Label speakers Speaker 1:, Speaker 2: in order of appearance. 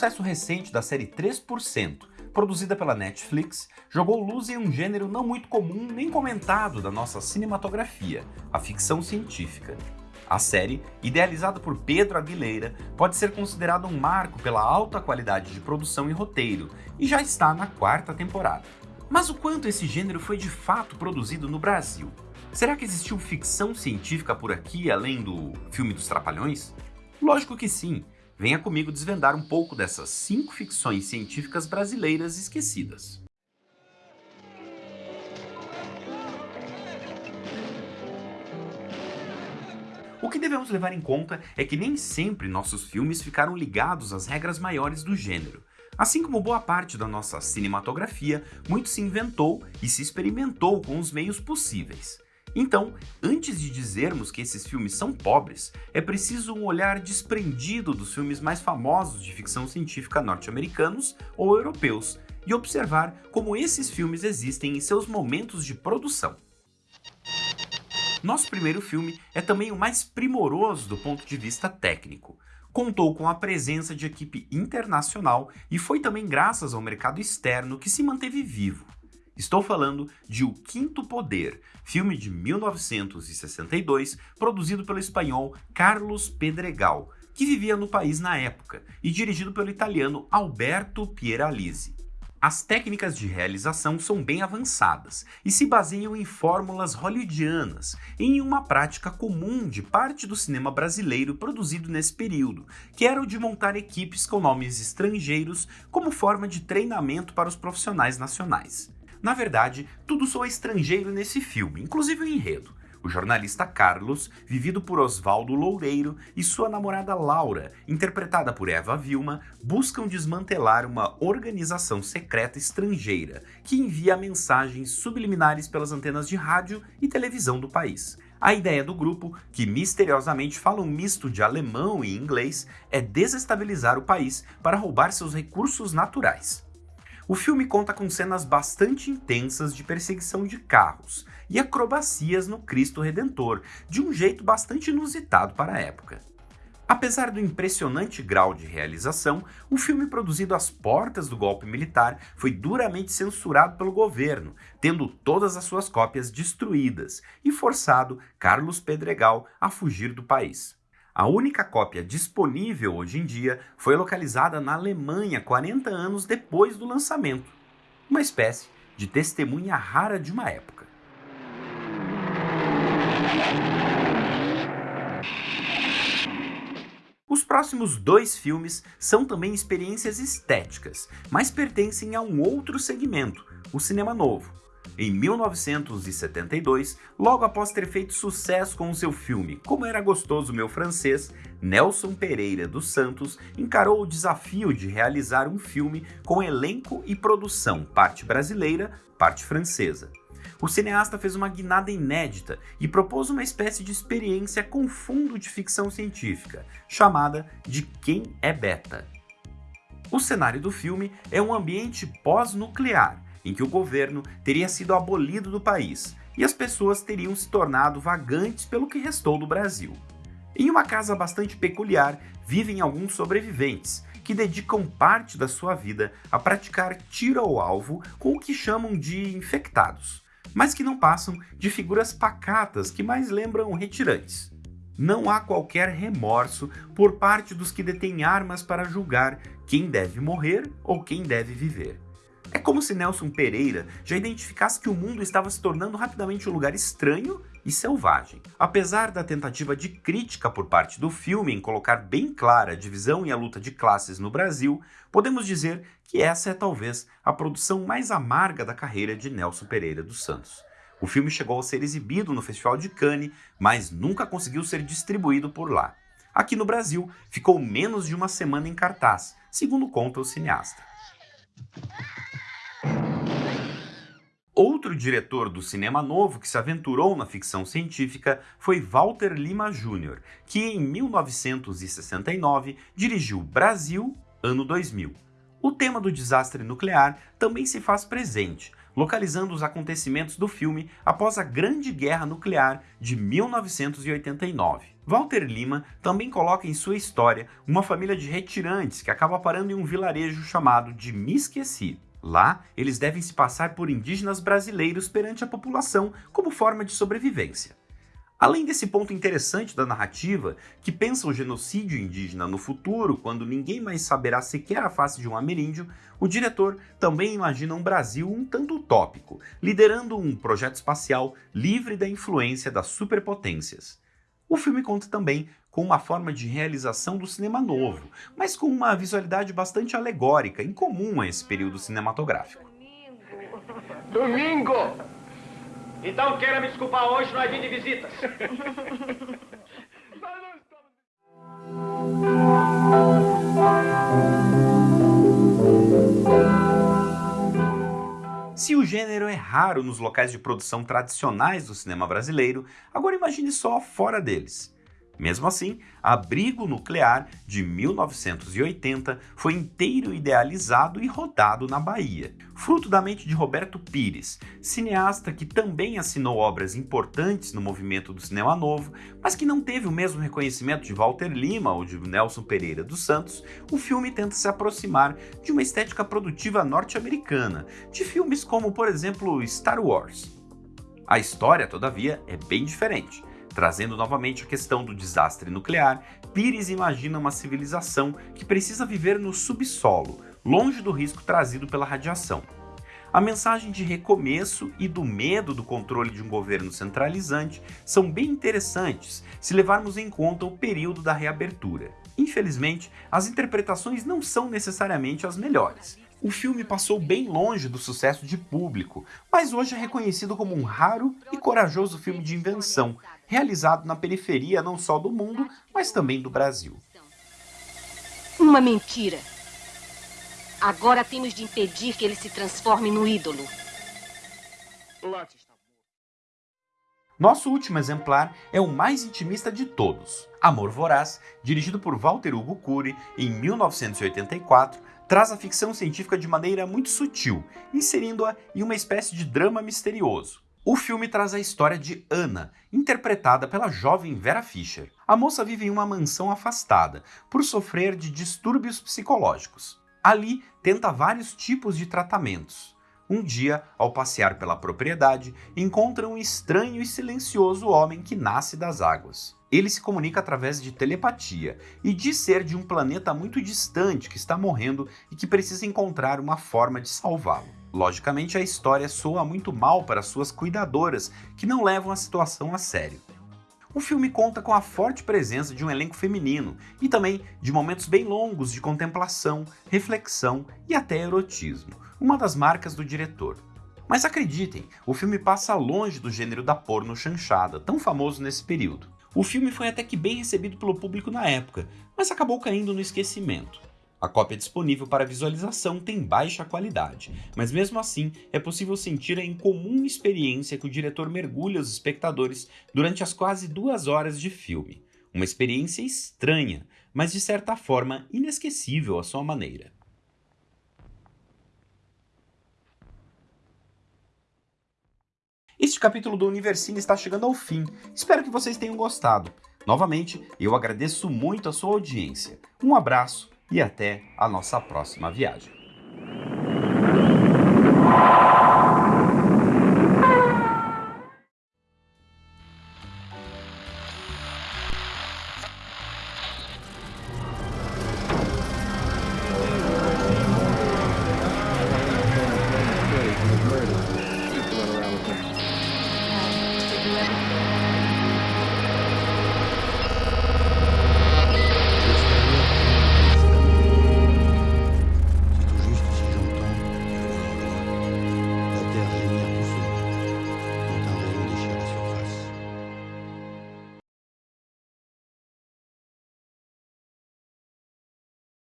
Speaker 1: sucesso recente da série 3%, produzida pela Netflix, jogou luz em um gênero não muito comum nem comentado da nossa cinematografia, a ficção científica. A série, idealizada por Pedro Aguilera, pode ser considerada um marco pela alta qualidade de produção e roteiro, e já está na quarta temporada. Mas o quanto esse gênero foi de fato produzido no Brasil? Será que existiu ficção científica por aqui além do filme dos Trapalhões? Lógico que sim. Venha comigo desvendar um pouco dessas cinco ficções científicas brasileiras esquecidas. O que devemos levar em conta é que nem sempre nossos filmes ficaram ligados às regras maiores do gênero. Assim como boa parte da nossa cinematografia, muito se inventou e se experimentou com os meios possíveis. Então, antes de dizermos que esses filmes são pobres, é preciso um olhar desprendido dos filmes mais famosos de ficção científica norte-americanos ou europeus e observar como esses filmes existem em seus momentos de produção. Nosso primeiro filme é também o mais primoroso do ponto de vista técnico. Contou com a presença de equipe internacional e foi também graças ao mercado externo que se manteve vivo. Estou falando de O Quinto Poder, filme de 1962, produzido pelo espanhol Carlos Pedregal, que vivia no país na época, e dirigido pelo italiano Alberto Pieralisi. As técnicas de realização são bem avançadas e se baseiam em fórmulas hollywoodianas em uma prática comum de parte do cinema brasileiro produzido nesse período, que era o de montar equipes com nomes estrangeiros como forma de treinamento para os profissionais nacionais. Na verdade, tudo soa estrangeiro nesse filme, inclusive o enredo. O jornalista Carlos, vivido por Oswaldo Loureiro, e sua namorada Laura, interpretada por Eva Vilma, buscam desmantelar uma organização secreta estrangeira que envia mensagens subliminares pelas antenas de rádio e televisão do país. A ideia do grupo, que misteriosamente fala um misto de alemão e inglês, é desestabilizar o país para roubar seus recursos naturais. O filme conta com cenas bastante intensas de perseguição de carros e acrobacias no Cristo Redentor, de um jeito bastante inusitado para a época. Apesar do impressionante grau de realização, o filme produzido às portas do golpe militar foi duramente censurado pelo governo, tendo todas as suas cópias destruídas e forçado Carlos Pedregal a fugir do país. A única cópia disponível hoje em dia foi localizada na Alemanha 40 anos depois do lançamento, uma espécie de testemunha rara de uma época. Os próximos dois filmes são também experiências estéticas, mas pertencem a um outro segmento, o cinema novo, em 1972, logo após ter feito sucesso com o seu filme Como Era Gostoso Meu Francês, Nelson Pereira dos Santos encarou o desafio de realizar um filme com elenco e produção parte brasileira, parte francesa. O cineasta fez uma guinada inédita e propôs uma espécie de experiência com fundo de ficção científica, chamada de Quem é Beta. O cenário do filme é um ambiente pós-nuclear, em que o governo teria sido abolido do país e as pessoas teriam se tornado vagantes pelo que restou do Brasil. Em uma casa bastante peculiar vivem alguns sobreviventes que dedicam parte da sua vida a praticar tiro ao alvo com o que chamam de infectados, mas que não passam de figuras pacatas que mais lembram retirantes. Não há qualquer remorso por parte dos que detêm armas para julgar quem deve morrer ou quem deve viver. É como se Nelson Pereira já identificasse que o mundo estava se tornando rapidamente um lugar estranho e selvagem. Apesar da tentativa de crítica por parte do filme em colocar bem clara a divisão e a luta de classes no Brasil, podemos dizer que essa é talvez a produção mais amarga da carreira de Nelson Pereira dos Santos. O filme chegou a ser exibido no Festival de Cannes, mas nunca conseguiu ser distribuído por lá. Aqui no Brasil, ficou menos de uma semana em cartaz, segundo conta o cineasta. Outro diretor do cinema novo que se aventurou na ficção científica foi Walter Lima Jr., que em 1969 dirigiu Brasil, ano 2000. O tema do desastre nuclear também se faz presente, localizando os acontecimentos do filme após a Grande Guerra Nuclear de 1989. Walter Lima também coloca em sua história uma família de retirantes que acaba parando em um vilarejo chamado de Me Esqueci. Lá, eles devem se passar por indígenas brasileiros perante a população como forma de sobrevivência. Além desse ponto interessante da narrativa, que pensa o genocídio indígena no futuro, quando ninguém mais saberá sequer a face de um ameríndio, o diretor também imagina um Brasil um tanto utópico, liderando um projeto espacial livre da influência das superpotências. O filme conta também com uma forma de realização do cinema novo, mas com uma visualidade bastante alegórica, incomum a esse período cinematográfico.
Speaker 2: Domingo! Então queira me desculpar, hoje não é dia de visitas.
Speaker 1: Se o gênero é raro nos locais de produção tradicionais do cinema brasileiro, agora imagine só fora deles. Mesmo assim, Abrigo Nuclear, de 1980, foi inteiro idealizado e rodado na Bahia. Fruto da mente de Roberto Pires, cineasta que também assinou obras importantes no movimento do cinema novo, mas que não teve o mesmo reconhecimento de Walter Lima ou de Nelson Pereira dos Santos, o filme tenta se aproximar de uma estética produtiva norte-americana, de filmes como, por exemplo, Star Wars. A história, todavia, é bem diferente. Trazendo novamente a questão do desastre nuclear, Pires imagina uma civilização que precisa viver no subsolo, longe do risco trazido pela radiação. A mensagem de recomeço e do medo do controle de um governo centralizante são bem interessantes se levarmos em conta o período da reabertura. Infelizmente, as interpretações não são necessariamente as melhores. O filme passou bem longe do sucesso de público, mas hoje é reconhecido como um raro e corajoso filme de invenção, realizado na periferia não só do mundo, mas também do Brasil.
Speaker 3: Uma mentira. Agora temos de impedir que ele se transforme no ídolo.
Speaker 1: Nosso último exemplar é o mais intimista de todos. Amor Voraz, dirigido por Walter Hugo Cury em 1984, traz a ficção científica de maneira muito sutil, inserindo-a em uma espécie de drama misterioso. O filme traz a história de Anna, interpretada pela jovem Vera Fischer. A moça vive em uma mansão afastada, por sofrer de distúrbios psicológicos. Ali, tenta vários tipos de tratamentos. Um dia, ao passear pela propriedade, encontra um estranho e silencioso homem que nasce das águas. Ele se comunica através de telepatia e diz ser de um planeta muito distante que está morrendo e que precisa encontrar uma forma de salvá-lo. Logicamente, a história soa muito mal para suas cuidadoras, que não levam a situação a sério. O filme conta com a forte presença de um elenco feminino e também de momentos bem longos de contemplação, reflexão e até erotismo, uma das marcas do diretor. Mas acreditem, o filme passa longe do gênero da porno chanchada, tão famoso nesse período. O filme foi até que bem recebido pelo público na época, mas acabou caindo no esquecimento. A cópia disponível para visualização tem baixa qualidade, mas mesmo assim é possível sentir a incomum experiência que o diretor mergulha os espectadores durante as quase duas horas de filme. Uma experiência estranha, mas de certa forma inesquecível à sua maneira. Este capítulo do Universine está chegando ao fim. Espero que vocês tenham gostado. Novamente, eu agradeço muito a sua audiência. Um abraço e até a nossa próxima viagem.